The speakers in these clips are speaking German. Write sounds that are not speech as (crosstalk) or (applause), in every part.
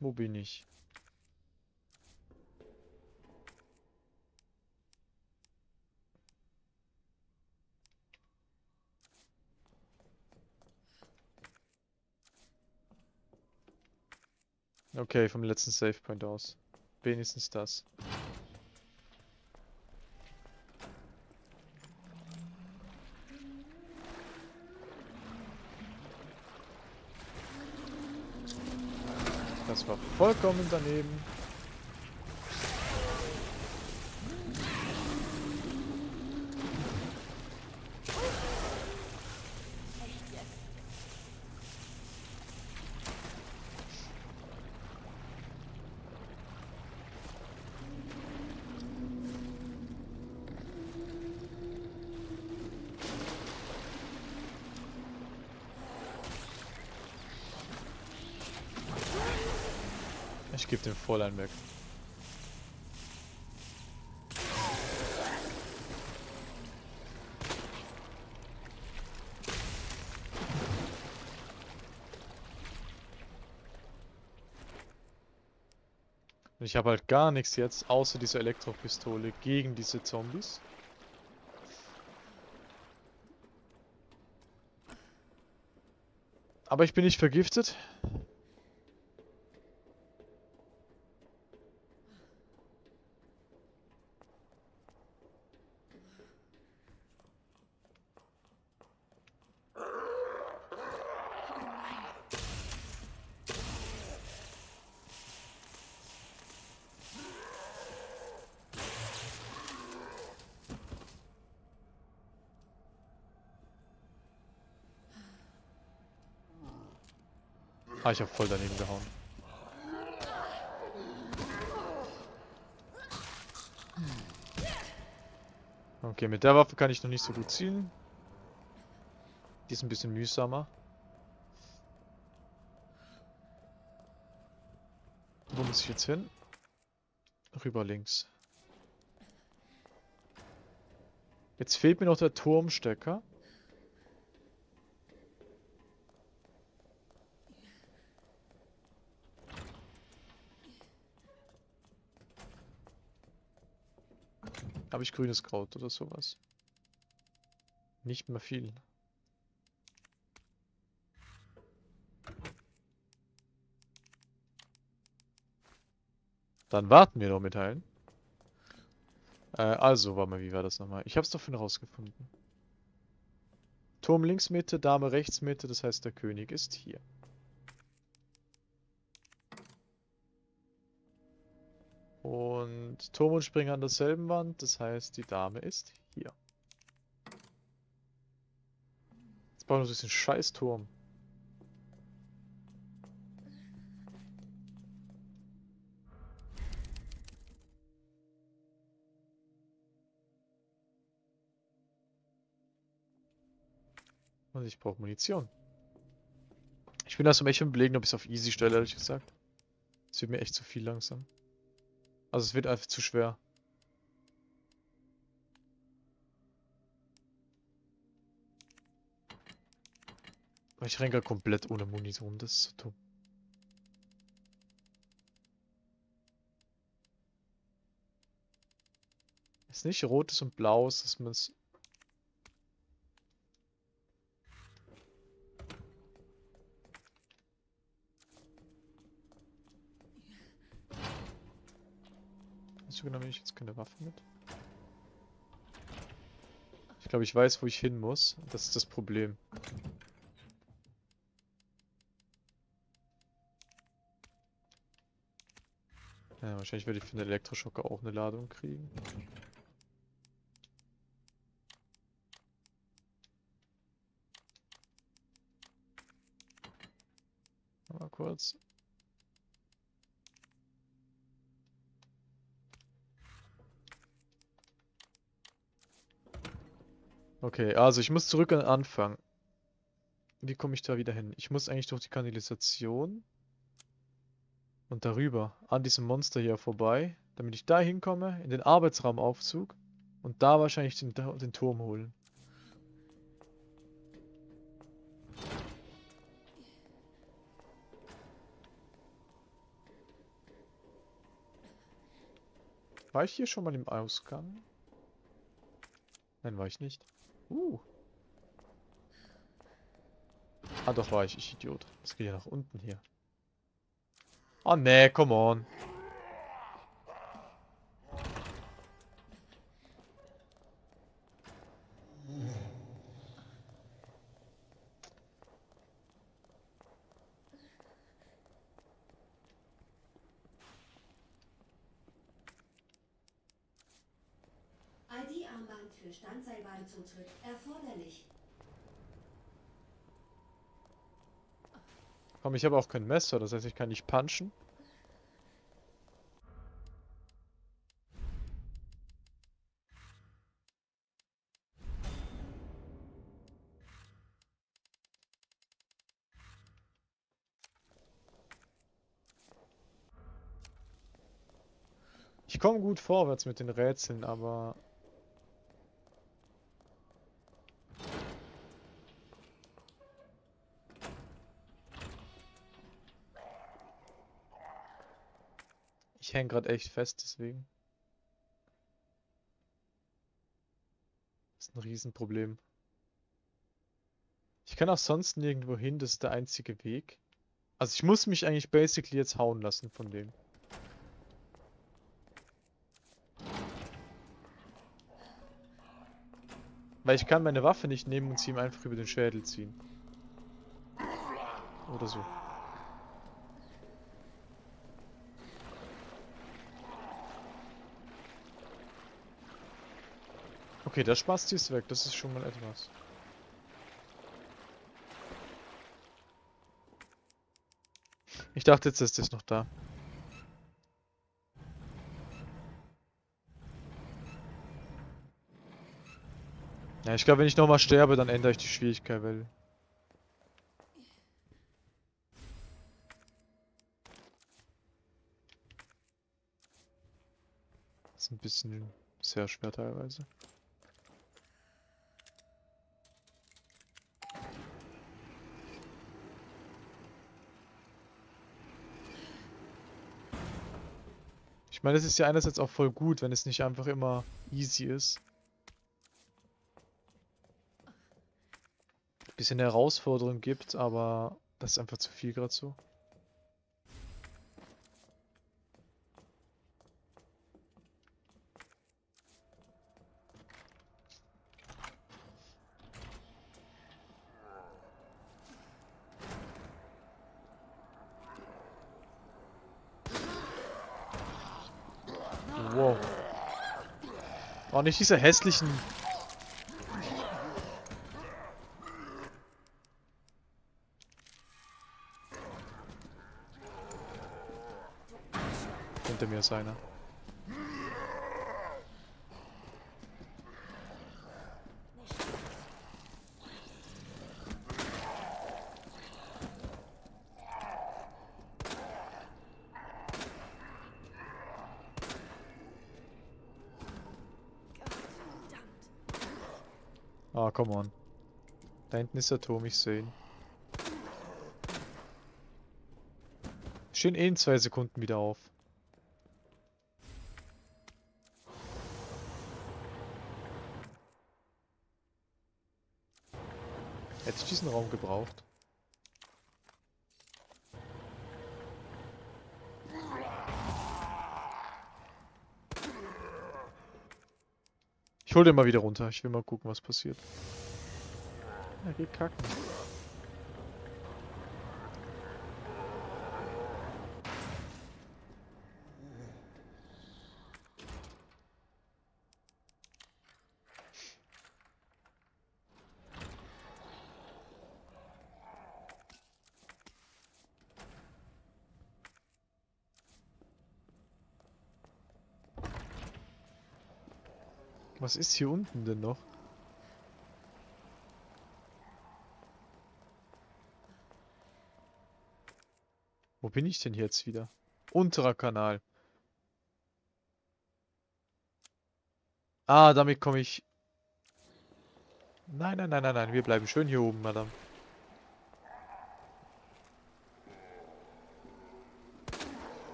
Wo bin ich? Okay, vom letzten Savepoint aus. Wenigstens das. Vollkommen daneben. Ich gebe den Vorlein weg. Ich habe halt gar nichts jetzt, außer diese Elektropistole gegen diese Zombies. Aber ich bin nicht vergiftet. Ich habe voll daneben gehauen. Okay, mit der Waffe kann ich noch nicht so gut zielen. Die ist ein bisschen mühsamer. Wo muss ich jetzt hin? Rüber links. Jetzt fehlt mir noch der Turmstecker. Habe ich grünes Kraut oder sowas? Nicht mehr viel. Dann warten wir noch mit heilen. Äh, also, warte mal, wie war das nochmal? Ich hab's doch schon rausgefunden. Turm links Mitte, Dame rechts Mitte, das heißt der König ist hier. Und Turm und Springer an derselben Wand, das heißt die Dame ist hier. Jetzt bauen wir uns den scheiß Turm. Und ich brauche Munition. Ich bin da so echt überlegen, ob ich es auf easy stelle, ehrlich gesagt. Es wird mir echt zu viel langsam. Also es wird einfach zu schwer. Ich renne komplett ohne Munition, das ist so dumm. Ist nicht rotes und blaues, dass man es... Nehme ich jetzt keine Waffe mit? Ich glaube, ich weiß, wo ich hin muss. Das ist das Problem. Ja, wahrscheinlich werde ich für den Elektroschocker auch eine Ladung kriegen. Mal kurz. Okay, also ich muss zurück an den Anfang. Wie komme ich da wieder hin? Ich muss eigentlich durch die Kanalisation. Und darüber, an diesem Monster hier vorbei, damit ich da hinkomme, in den Arbeitsraumaufzug und da wahrscheinlich den, den Turm holen. War ich hier schon mal im Ausgang? Nein, war ich nicht. Uh. Ah, doch war ich, ich Idiot. Das geht ja nach unten hier. Oh nee, come on. Für Standseilbahnzutritt erforderlich. Komm, ich habe auch kein Messer, das heißt, ich kann nicht punchen. Ich komme gut vorwärts mit den Rätseln, aber... hänge gerade echt fest, deswegen. Das ist ein Riesenproblem. Ich kann auch sonst nirgendwo hin, das ist der einzige Weg. Also ich muss mich eigentlich basically jetzt hauen lassen von dem. Weil ich kann meine Waffe nicht nehmen und sie ihm einfach über den Schädel ziehen. Oder so. Okay, der Spasti ist weg, das ist schon mal etwas. Ich dachte jetzt ist es noch da. Ja, ich glaube, wenn ich nochmal sterbe, dann ändere ich die Schwierigkeit, weil... Das ist ein bisschen sehr schwer teilweise. Ich meine, es ist ja einerseits auch voll gut, wenn es nicht einfach immer easy ist. bisschen Herausforderung gibt, aber das ist einfach zu viel gerade so. Wow. Auch nicht diese hässlichen Hinter mir ist einer. Ah, come on. Da hinten ist der Turm, ich sehe ihn. Stehen eh in zwei Sekunden wieder auf. Hätte ich diesen Raum gebraucht. Ich hol den mal wieder runter. Ich will mal gucken, was passiert. Er geht kacken. Was ist hier unten denn noch? Wo bin ich denn jetzt wieder? Unterer Kanal. Ah, damit komme ich... Nein, nein, nein, nein, nein. Wir bleiben schön hier oben, Madame.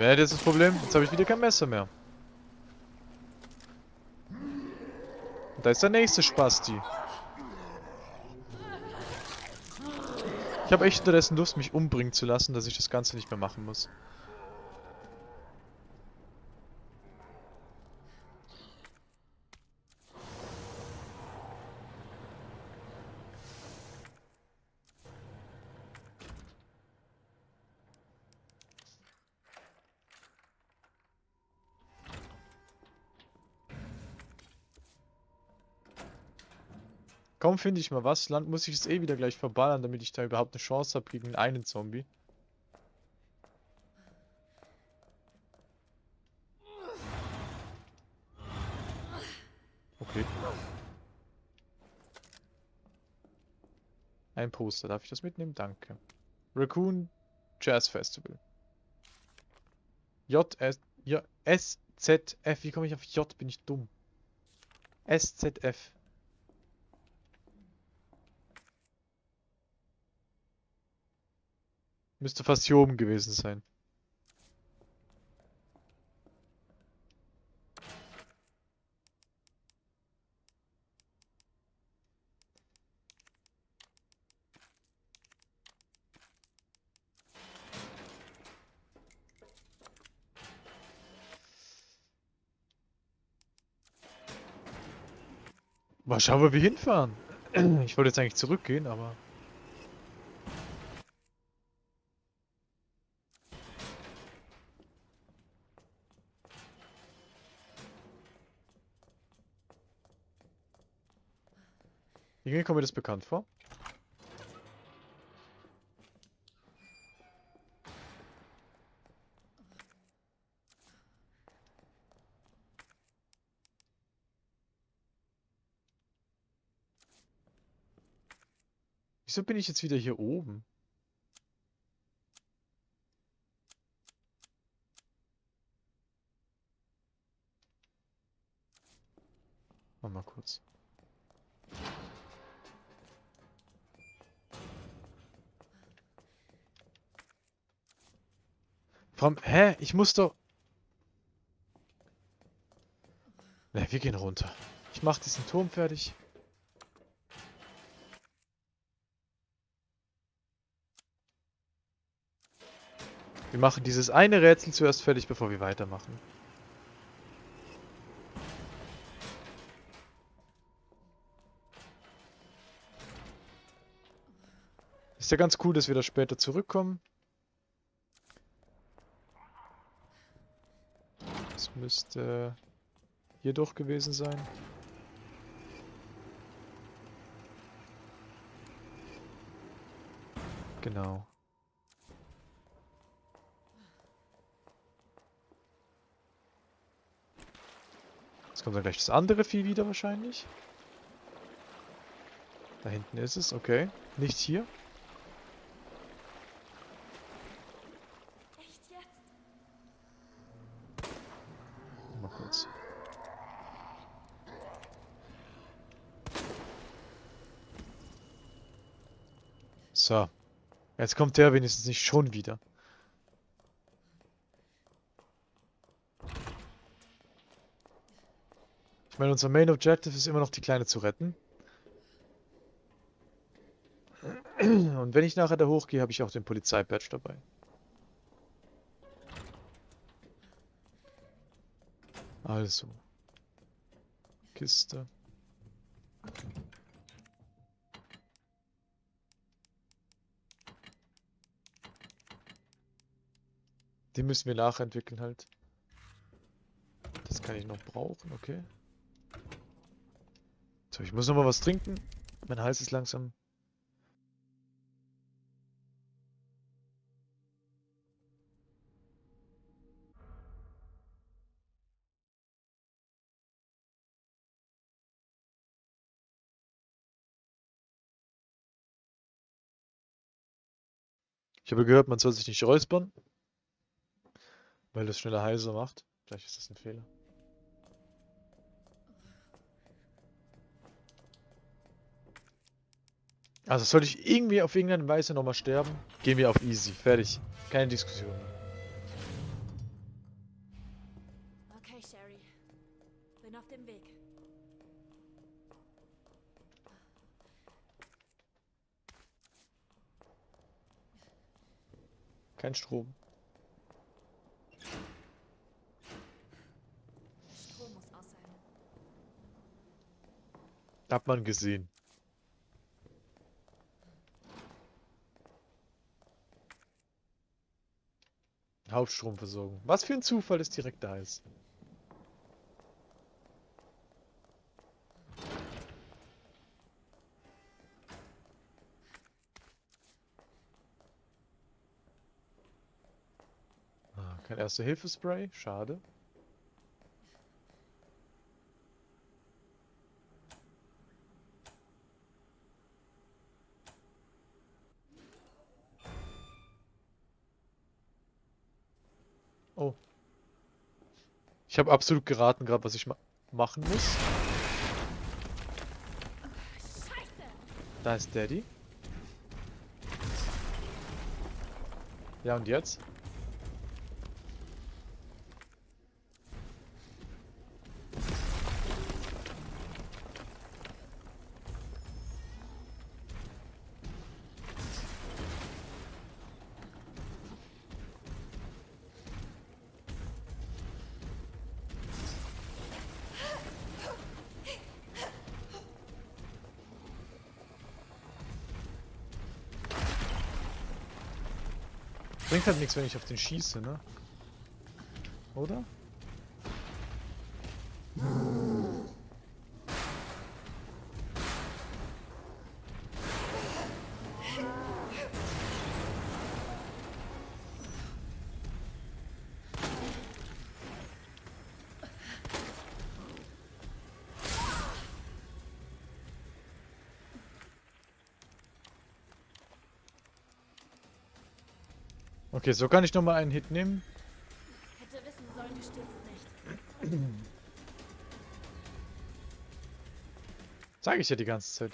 Wer hat jetzt das Problem? Jetzt habe ich wieder kein Messer mehr. Und da ist der nächste Spasti. Ich habe echt unterdessen Lust, mich umbringen zu lassen, dass ich das Ganze nicht mehr machen muss. Kaum finde ich mal was, Land muss ich es eh wieder gleich verballern, damit ich da überhaupt eine Chance habe gegen einen Zombie. Okay. Ein Poster, darf ich das mitnehmen? Danke. Raccoon Jazz Festival. J S J S Z F. Wie komme ich auf J? Bin ich dumm. S Müsste fast hier oben gewesen sein. Mal schauen, wo wir hinfahren. Ich wollte jetzt eigentlich zurückgehen, aber... Irgendwie kommt mir das bekannt vor. Wieso bin ich jetzt wieder hier oben? Mal kurz. Warum? Hä? Ich muss doch... Ne, wir gehen runter. Ich mach diesen Turm fertig. Wir machen dieses eine Rätsel zuerst fertig, bevor wir weitermachen. Ist ja ganz cool, dass wir da später zurückkommen. Das müsste hier doch gewesen sein. Genau. Jetzt kommt dann gleich das andere Vieh wieder wahrscheinlich. Da hinten ist es, okay. Nicht hier. So. Jetzt kommt der wenigstens nicht schon wieder. Ich meine, unser Main Objective ist immer noch die Kleine zu retten. Und wenn ich nachher da hochgehe, habe ich auch den Polizeibadge dabei. Also. Kiste. Die müssen wir nachentwickeln halt. Das kann ich noch brauchen, okay. So, ich muss noch mal was trinken. Mein Hals ist langsam... Ich habe gehört, man soll sich nicht räuspern. Weil das schneller heiser macht. Vielleicht ist das ein Fehler. Also sollte ich irgendwie auf irgendeine Weise nochmal sterben, gehen wir auf easy. Fertig. Keine Diskussion. Hey Sherry. Bin auf dem Weg. Kein. Strom muss aus sein. Hat man gesehen. Hauptstromversorgung. Was für ein Zufall, dass direkt da ist. Ah, kein Erste-Hilfe-Spray, schade. Oh. Ich habe absolut geraten gerade, was ich ma machen muss. Da ist Daddy. Ja, und jetzt? Bringt halt nichts, wenn ich auf den schieße, ne? Oder? Okay, so kann ich nochmal einen Hit nehmen. Hätte wissen sollen, du stirbst nicht. Sag ich ja die ganze Zeit.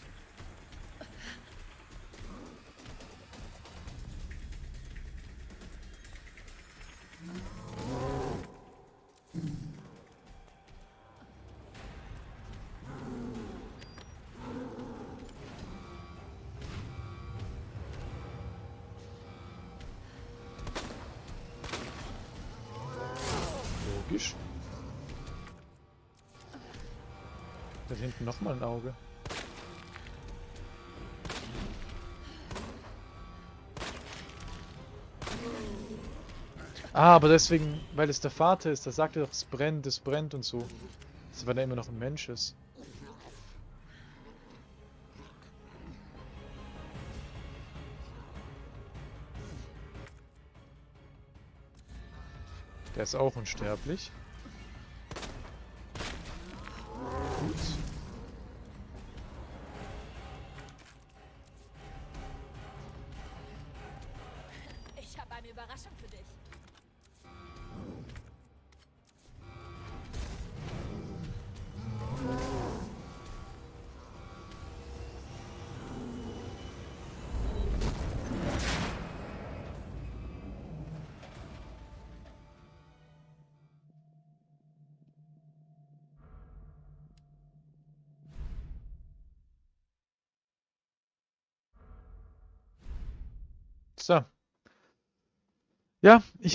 Ein Auge. Ah, aber deswegen, weil es der Vater ist, da sagt er doch, es brennt, es brennt und so. Das ist, weil er immer noch ein Mensch ist. Der ist auch unsterblich.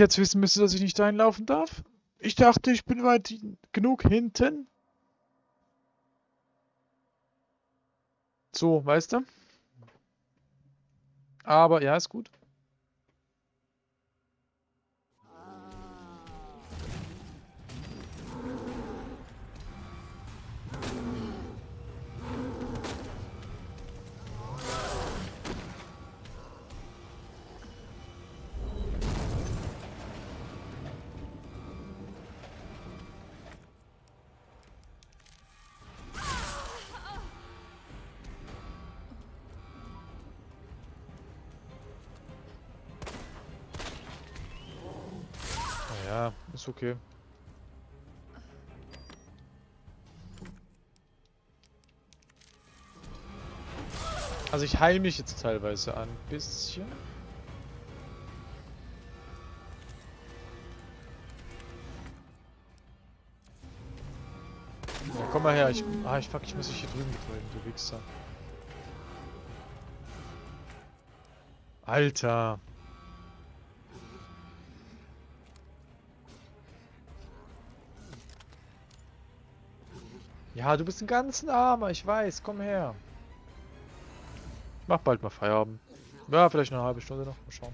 Jetzt wissen müsste, dass ich nicht reinlaufen darf. Ich dachte, ich bin weit genug hinten. So, weißt du? Aber ja, ist gut. Ist okay. Also ich heile mich jetzt teilweise ein bisschen. Ja, komm mal her. Ich, ah, ich fuck, ich muss dich hier drüben betreuen, du Wichser. Alter. Ja, du bist ein ganz armer, ich weiß. Komm her. Ich mach bald mal Feierabend. Ja, vielleicht eine halbe Stunde noch. Mal schauen.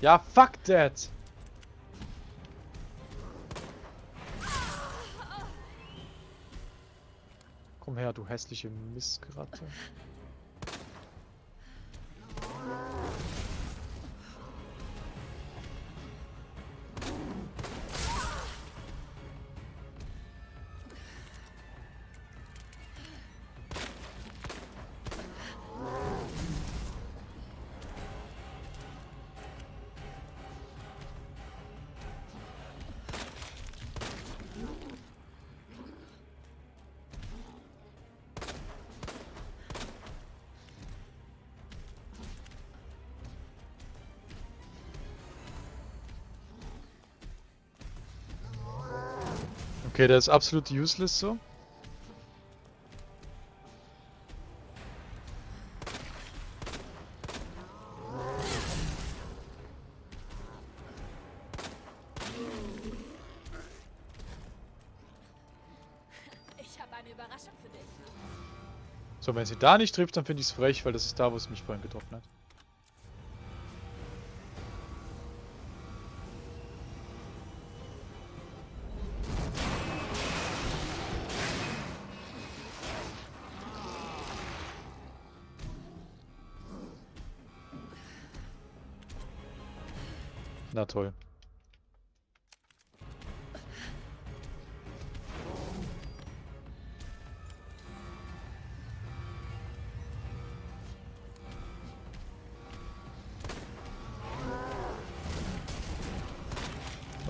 Ja, fuck that! Komm her, du hässliche Mistgratte. Okay, der ist absolut useless so. So, wenn sie da nicht trifft, dann finde ich es frech, weil das ist da, wo es mich vorhin getroffen hat.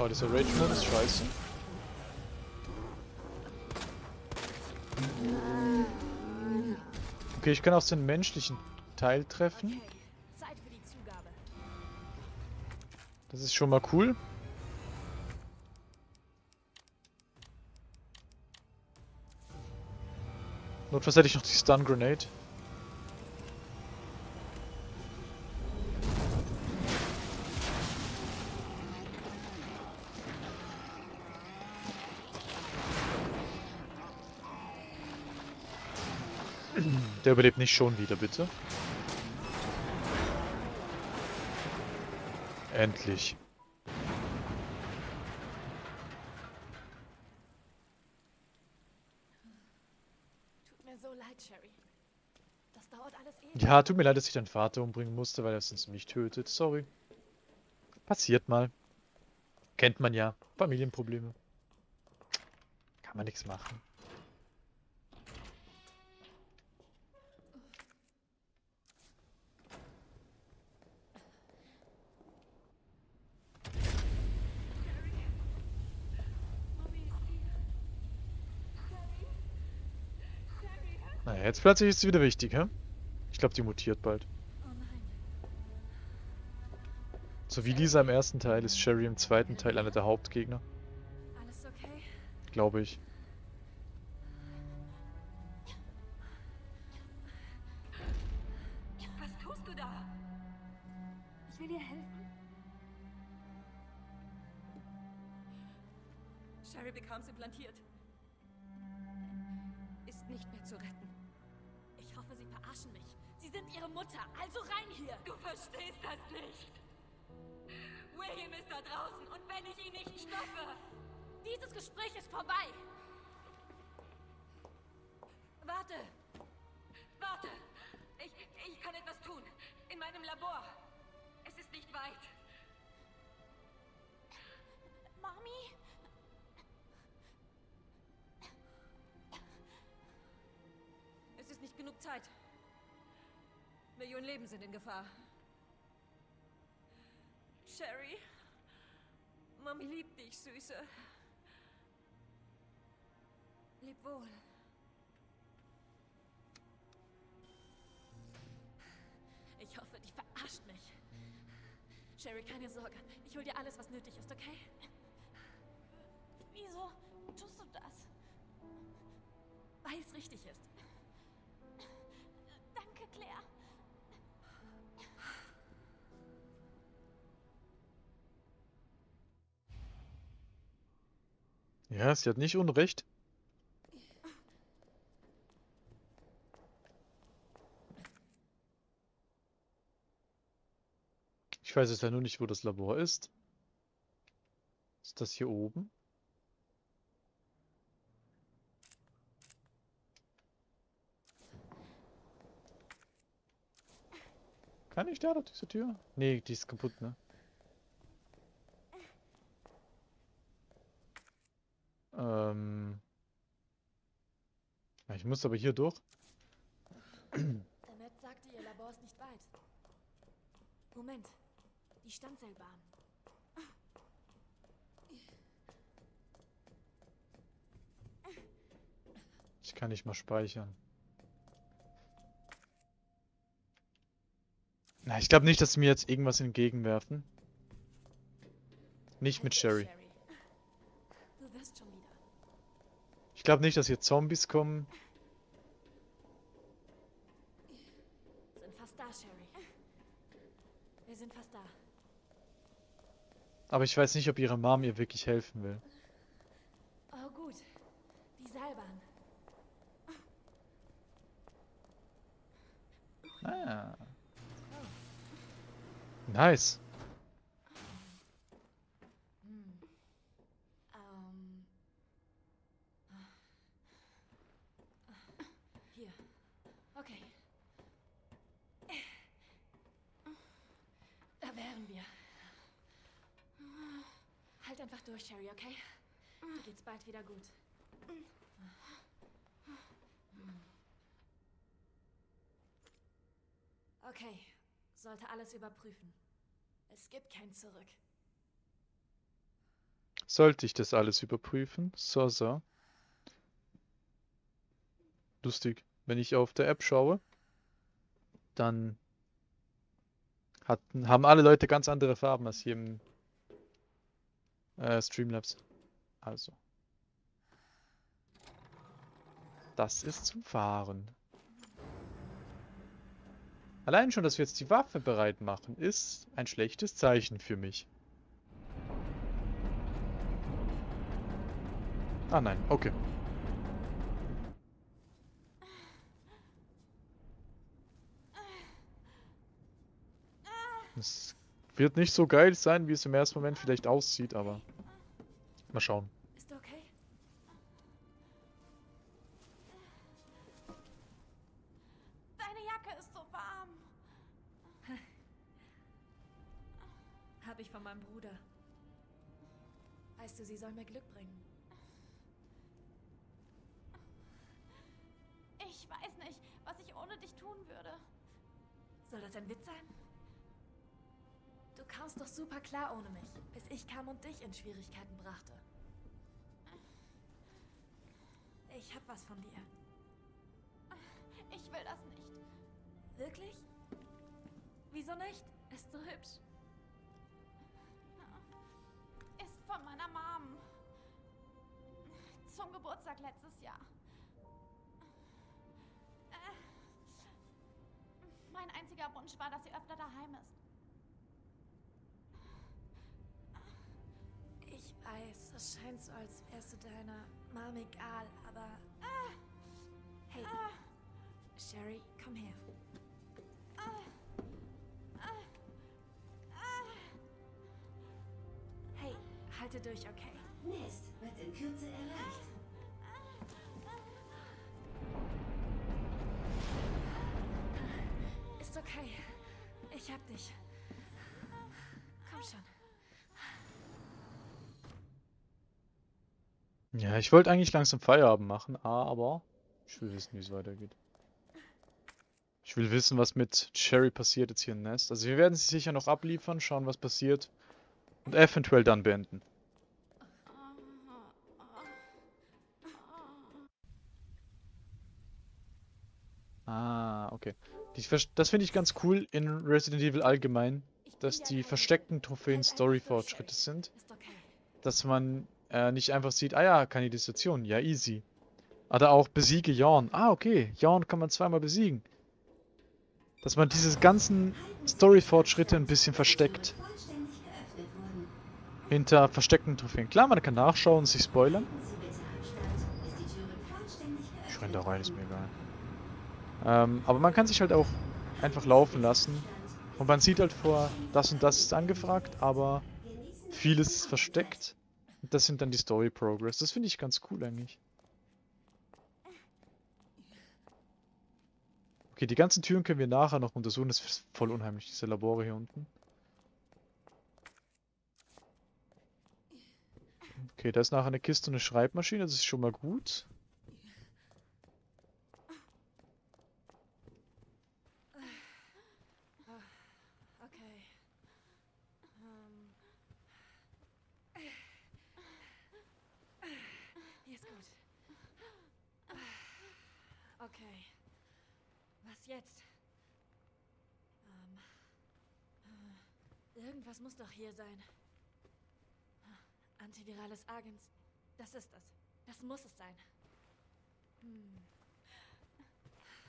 Oh, dieser Rage-Mode ist scheiße. Okay, ich kann aus den menschlichen Teil treffen. Das ist schon mal cool. Notfalls hätte ich noch die Stun Grenade. Der überlebt nicht schon wieder, bitte. Endlich. Tut mir so leid, Sherry. Das dauert alles ewig. Ja, tut mir leid, dass ich deinen Vater umbringen musste, weil er sonst mich tötet. Sorry. Passiert mal. Kennt man ja. Familienprobleme. Kann man nichts machen. Naja, jetzt plötzlich ist sie wieder wichtig, hä? Ich glaube, die mutiert bald. So wie Lisa im ersten Teil ist Sherry im zweiten Teil einer der Hauptgegner. Glaube ich. Was tust du da? Ich will dir helfen. Sherry bekam's implantiert. Mutter, also rein hier! Du verstehst das nicht. William ist da draußen und wenn ich ihn nicht stoppe. Dieses Gespräch ist vorbei! Warte. Warte. Ich, ich kann etwas tun. In meinem Labor. Es ist nicht weit. Mami? Es ist nicht genug Zeit. Millionen Leben sind in Gefahr. Sherry? Mami liebt dich, Süße. Leb wohl. Ich Sherry, keine Sorge. Ich hol dir alles, was nötig ist, okay? Wieso tust du das? Weil es richtig ist. Ja, sie hat nicht Unrecht. Ich weiß jetzt ja nur nicht, wo das Labor ist. Ist das hier oben? Kann ich da durch diese Tür? Nee, die ist kaputt, ne? Ähm. Ich muss aber hier durch. Annette sagte, ihr Labor ist nicht weit. Moment. Die Standseilbahn. Ich kann nicht mal speichern. Na, ich glaube nicht, dass sie mir jetzt irgendwas entgegenwerfen. Nicht mit Sherry. Du wirst schon wieder. Ich glaube nicht, dass hier Zombies kommen. Sind fast da, Sherry. Wir sind fast da. Aber ich weiß nicht, ob ihre Mom ihr wirklich helfen will. Oh, gut. Die Seilbahn. Ah. Nice. Hm. Ähm. Hier. Okay. Da wären wir. Halt einfach durch, Sherry, okay? Dir geht's bald wieder gut. Okay, sollte alles überprüfen. Es gibt kein Zurück. Sollte ich das alles überprüfen? So, so. Lustig. Wenn ich auf der App schaue, dann hatten, haben alle Leute ganz andere Farben als hier im äh, Streamlabs. Also. Das ist zum Fahren. Allein schon, dass wir jetzt die Waffe bereit machen, ist ein schlechtes Zeichen für mich. Ah nein, okay. Es wird nicht so geil sein, wie es im ersten Moment vielleicht aussieht, aber mal schauen. Klar ohne mich, bis ich kam und dich in Schwierigkeiten brachte. Ich hab was von dir. Ich will das nicht. Wirklich? Wieso nicht? Ist so hübsch. Ist von meiner Mom. Zum Geburtstag letztes Jahr. Äh, Mein einziger Wunsch war, dass sie öfter daheim ist. Ich weiß, es scheint so, als wärst du deiner Mom egal, aber... Hey, Sherry, komm her. Hey, halte durch, okay? Nest wird in Kürze erreicht. Ist okay. Ich hab dich. Komm schon. Ja, ich wollte eigentlich langsam Feierabend machen, aber ich will wissen, wie es weitergeht. Ich will wissen, was mit Cherry passiert jetzt hier im Nest. Also wir werden sie sicher noch abliefern, schauen, was passiert und eventuell dann beenden. Ah, okay. Die, das finde ich ganz cool in Resident Evil allgemein, dass die versteckten Trophäen Story-Fortschritte sind. Dass man äh, nicht einfach sieht, ah ja, Kanalisation, ja easy. Oder auch besiege Jorn. Ah, okay, Jorn kann man zweimal besiegen. Dass man diese ganzen Story-Fortschritte ein bisschen versteckt. Hinter versteckten Trophäen. Klar, man kann nachschauen und sich spoilern. Ich renn da rein, ist mir egal. Ähm, aber man kann sich halt auch einfach laufen lassen. Und man sieht halt vor, das und das ist angefragt, aber vieles ist versteckt. Das sind dann die Story Progress. Das finde ich ganz cool eigentlich. Okay, die ganzen Türen können wir nachher noch untersuchen. Das ist voll unheimlich, diese Labore hier unten. Okay, da ist nachher eine Kiste und eine Schreibmaschine. Das ist schon mal gut. Okay. Ähm. Hier ist gut. Okay. Was jetzt? Ähm. äh, Irgendwas muss doch hier sein. Antivirales Agens. Das ist es. Das muss es sein. Hm.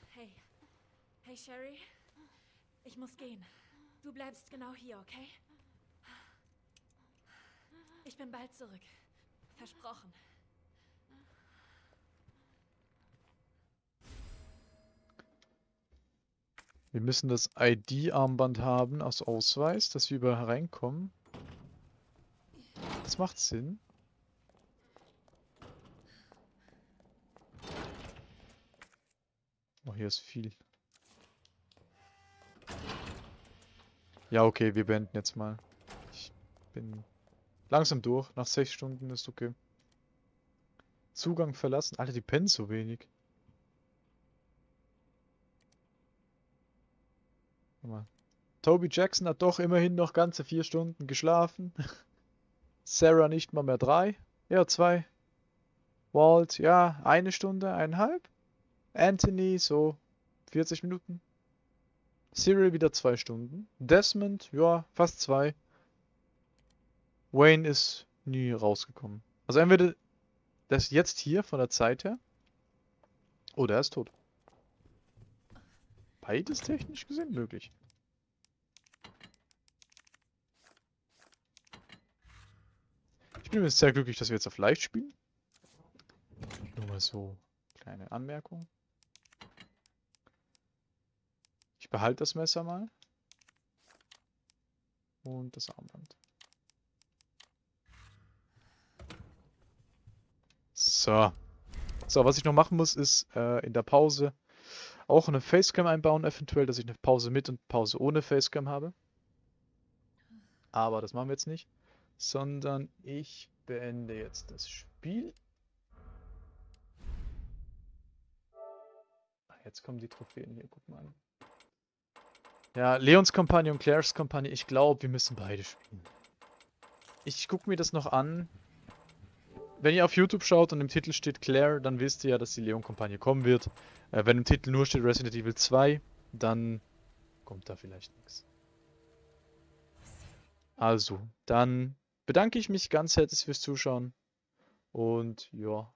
Hey. Hey, Sherry. Ich muss gehen. Du bleibst genau hier, okay? Ich bin bald zurück. Versprochen. Wir müssen das ID-Armband haben aus Ausweis, dass wir überall reinkommen. Das macht Sinn. Oh, hier ist viel. Ja, okay, wir beenden jetzt mal. Ich bin langsam durch. Nach sechs Stunden ist okay. Zugang verlassen. Alter, die pennen so wenig. Mal. Toby Jackson hat doch immerhin noch ganze vier Stunden geschlafen. (laughs) Sarah nicht mal mehr drei. Ja, zwei. Walt, ja, eine Stunde, eineinhalb. Anthony, so 40 Minuten. Cyril wieder zwei Stunden. Desmond, ja, fast zwei. Wayne ist nie rausgekommen. Also entweder der ist jetzt hier von der Zeit her. Oder er ist tot. Beides technisch gesehen möglich. Ich bin jetzt sehr glücklich, dass wir jetzt auf leicht spielen. Nur mal so kleine Anmerkung. Ich behalte das Messer mal. Und das Armband. So. So, was ich noch machen muss, ist äh, in der Pause auch eine Facecam einbauen, eventuell, dass ich eine Pause mit und Pause ohne Facecam habe. Aber das machen wir jetzt nicht. Sondern ich beende jetzt das Spiel. Ah, Jetzt kommen die Trophäen hier, guck mal an. Ja, Leons Kampagne und Claires Kampagne, ich glaube, wir müssen beide spielen. Ich gucke mir das noch an. Wenn ihr auf YouTube schaut und im Titel steht Claire, dann wisst ihr ja, dass die Leon-Kampagne kommen wird. Äh, wenn im Titel nur steht Resident Evil 2, dann kommt da vielleicht nichts. Also, dann bedanke ich mich ganz herzlich fürs Zuschauen und ja,